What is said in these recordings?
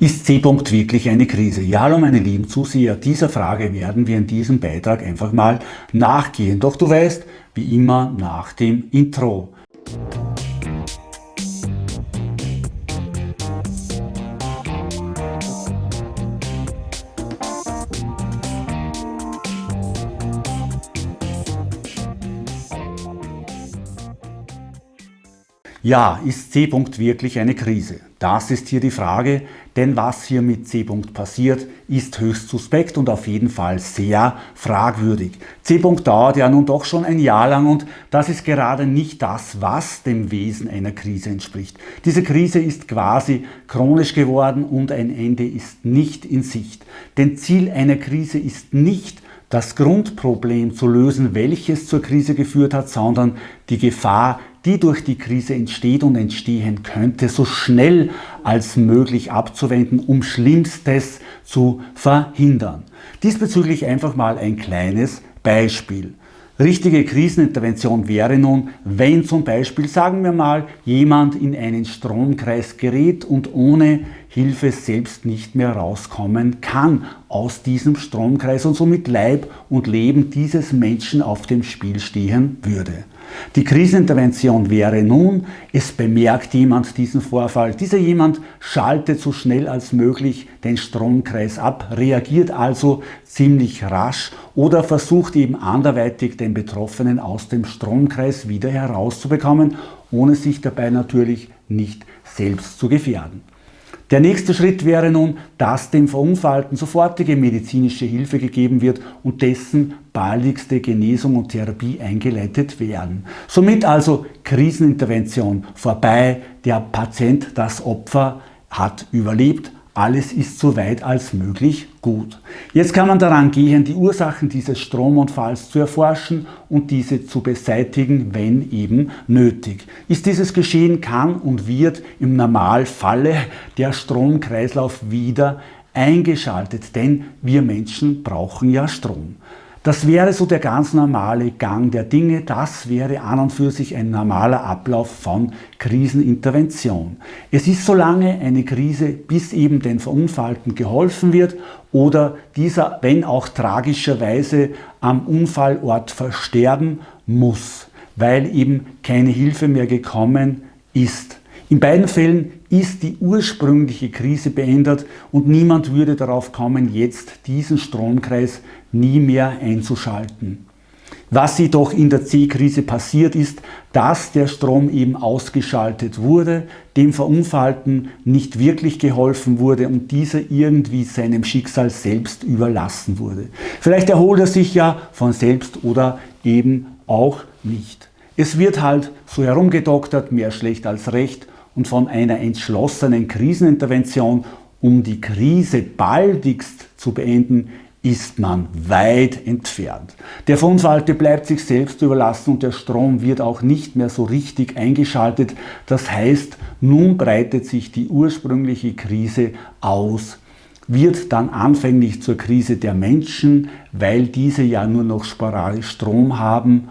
Ist C-Punkt wirklich eine Krise? Ja, hallo meine lieben Zuseher, dieser Frage werden wir in diesem Beitrag einfach mal nachgehen. Doch du weißt, wie immer nach dem Intro. Ja, ist C. wirklich eine Krise? Das ist hier die Frage, denn was hier mit C. passiert, ist höchst suspekt und auf jeden Fall sehr fragwürdig. C. dauert ja nun doch schon ein Jahr lang und das ist gerade nicht das, was dem Wesen einer Krise entspricht. Diese Krise ist quasi chronisch geworden und ein Ende ist nicht in Sicht. Denn Ziel einer Krise ist nicht, das Grundproblem zu lösen, welches zur Krise geführt hat, sondern die Gefahr, die durch die Krise entsteht und entstehen könnte, so schnell als möglich abzuwenden, um Schlimmstes zu verhindern. Diesbezüglich einfach mal ein kleines Beispiel. Richtige Krisenintervention wäre nun, wenn zum Beispiel, sagen wir mal, jemand in einen Stromkreis gerät und ohne Hilfe selbst nicht mehr rauskommen kann aus diesem Stromkreis und somit Leib und Leben dieses Menschen auf dem Spiel stehen würde. Die Krisenintervention wäre nun, es bemerkt jemand diesen Vorfall. Dieser jemand schaltet so schnell als möglich den Stromkreis ab, reagiert also ziemlich rasch oder versucht eben anderweitig den Betroffenen aus dem Stromkreis wieder herauszubekommen, ohne sich dabei natürlich nicht selbst zu gefährden. Der nächste Schritt wäre nun, dass dem Verunfallten sofortige medizinische Hilfe gegeben wird und dessen baldigste Genesung und Therapie eingeleitet werden. Somit also Krisenintervention vorbei, der Patient, das Opfer hat überlebt, alles ist so weit als möglich gut. Jetzt kann man daran gehen, die Ursachen dieses Stromunfalls zu erforschen und diese zu beseitigen, wenn eben nötig. Ist dieses geschehen, kann und wird im Normalfalle der Stromkreislauf wieder eingeschaltet, denn wir Menschen brauchen ja Strom. Das wäre so der ganz normale Gang der Dinge, das wäre an und für sich ein normaler Ablauf von Krisenintervention. Es ist so lange eine Krise, bis eben den Verunfallten geholfen wird oder dieser, wenn auch tragischerweise, am Unfallort versterben muss, weil eben keine Hilfe mehr gekommen ist. In beiden Fällen ist die ursprüngliche Krise beendet und niemand würde darauf kommen, jetzt diesen Stromkreis nie mehr einzuschalten. Was jedoch in der C-Krise passiert ist, dass der Strom eben ausgeschaltet wurde, dem Verunfallten nicht wirklich geholfen wurde und dieser irgendwie seinem Schicksal selbst überlassen wurde. Vielleicht erholt er sich ja von selbst oder eben auch nicht. Es wird halt so herumgedoktert, mehr schlecht als recht und von einer entschlossenen Krisenintervention, um die Krise baldigst zu beenden, ist man weit entfernt. Der Verunfallte bleibt sich selbst überlassen und der Strom wird auch nicht mehr so richtig eingeschaltet. Das heißt, nun breitet sich die ursprüngliche Krise aus, wird dann anfänglich zur Krise der Menschen, weil diese ja nur noch sporadisch Strom haben,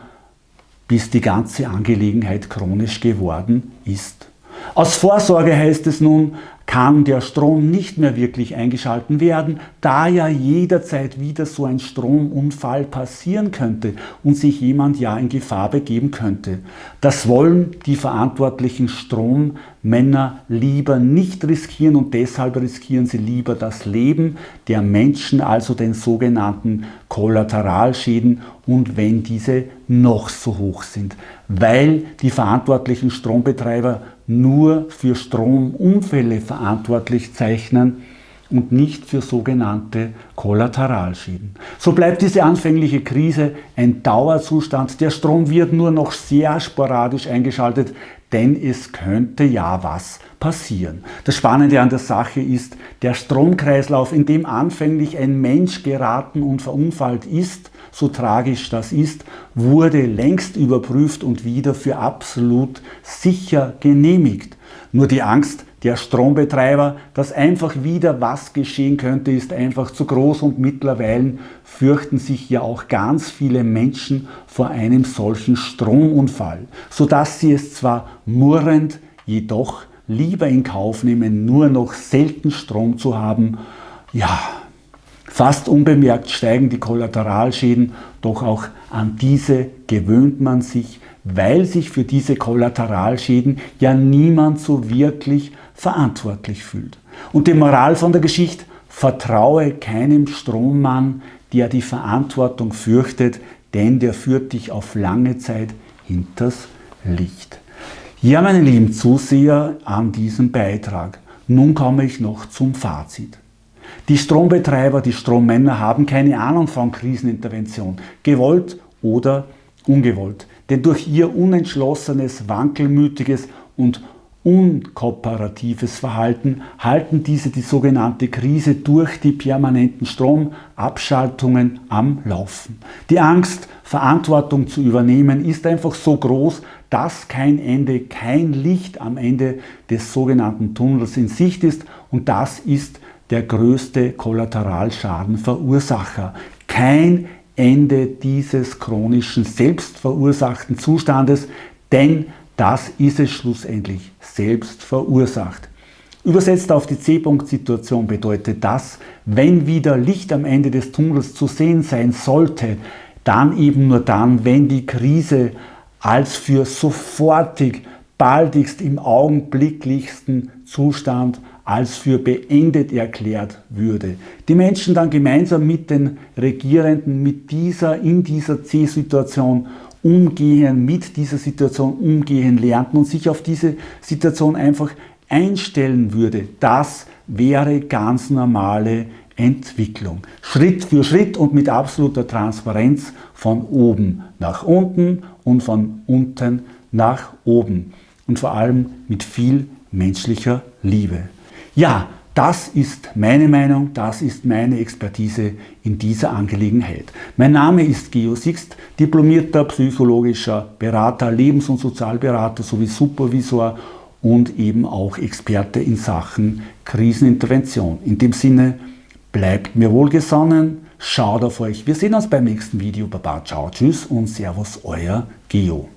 bis die ganze Angelegenheit chronisch geworden ist. Aus Vorsorge heißt es nun, kann der Strom nicht mehr wirklich eingeschalten werden, da ja jederzeit wieder so ein Stromunfall passieren könnte und sich jemand ja in Gefahr begeben könnte. Das wollen die verantwortlichen Strommänner lieber nicht riskieren und deshalb riskieren sie lieber das Leben der Menschen, also den sogenannten Kollateralschäden und wenn diese noch so hoch sind, weil die verantwortlichen Strombetreiber nur für Stromunfälle verantwortlich zeichnen und nicht für sogenannte Kollateralschäden. So bleibt diese anfängliche Krise ein Dauerzustand. Der Strom wird nur noch sehr sporadisch eingeschaltet, denn es könnte ja was passieren. Das Spannende an der Sache ist, der Stromkreislauf, in dem anfänglich ein Mensch geraten und verunfallt ist, so tragisch das ist, wurde längst überprüft und wieder für absolut sicher genehmigt. Nur die Angst der Strombetreiber, dass einfach wieder was geschehen könnte, ist einfach zu groß und mittlerweile fürchten sich ja auch ganz viele Menschen vor einem solchen Stromunfall, sodass sie es zwar murrend, jedoch lieber in Kauf nehmen, nur noch selten Strom zu haben. Ja, fast unbemerkt steigen die Kollateralschäden, doch auch an diese gewöhnt man sich, weil sich für diese Kollateralschäden ja niemand so wirklich verantwortlich fühlt. Und die Moral von der Geschichte, vertraue keinem Strommann, der die Verantwortung fürchtet, denn der führt dich auf lange Zeit hinters Licht. Ja, meine lieben Zuseher an diesem Beitrag, nun komme ich noch zum Fazit. Die Strombetreiber, die Strommänner haben keine Ahnung von Krisenintervention, gewollt oder ungewollt. Denn durch ihr unentschlossenes, wankelmütiges und unkooperatives Verhalten halten diese die sogenannte Krise durch die permanenten Stromabschaltungen am Laufen. Die Angst, Verantwortung zu übernehmen, ist einfach so groß, dass kein Ende, kein Licht am Ende des sogenannten Tunnels in Sicht ist und das ist der größte Kollateralschadenverursacher. Kein Ende dieses chronischen selbstverursachten Zustandes, denn das ist es schlussendlich, selbst verursacht. Übersetzt auf die C-Punkt-Situation bedeutet das, wenn wieder Licht am Ende des Tunnels zu sehen sein sollte, dann eben nur dann, wenn die Krise als für sofortig, baldigst im augenblicklichsten Zustand als für beendet erklärt würde. Die Menschen dann gemeinsam mit den Regierenden mit dieser, in dieser C-Situation umgehen, mit dieser Situation umgehen lernten und sich auf diese Situation einfach einstellen würde. Das wäre ganz normale Entwicklung. Schritt für Schritt und mit absoluter Transparenz von oben nach unten und von unten nach oben. Und vor allem mit viel menschlicher Liebe. Ja, das ist meine Meinung, das ist meine Expertise in dieser Angelegenheit. Mein Name ist Geo Sixt, diplomierter psychologischer Berater, Lebens- und Sozialberater sowie Supervisor und eben auch Experte in Sachen Krisenintervention. In dem Sinne, bleibt mir wohlgesonnen, schaut auf euch. Wir sehen uns beim nächsten Video. Baba, ciao, tschüss und servus, euer Geo.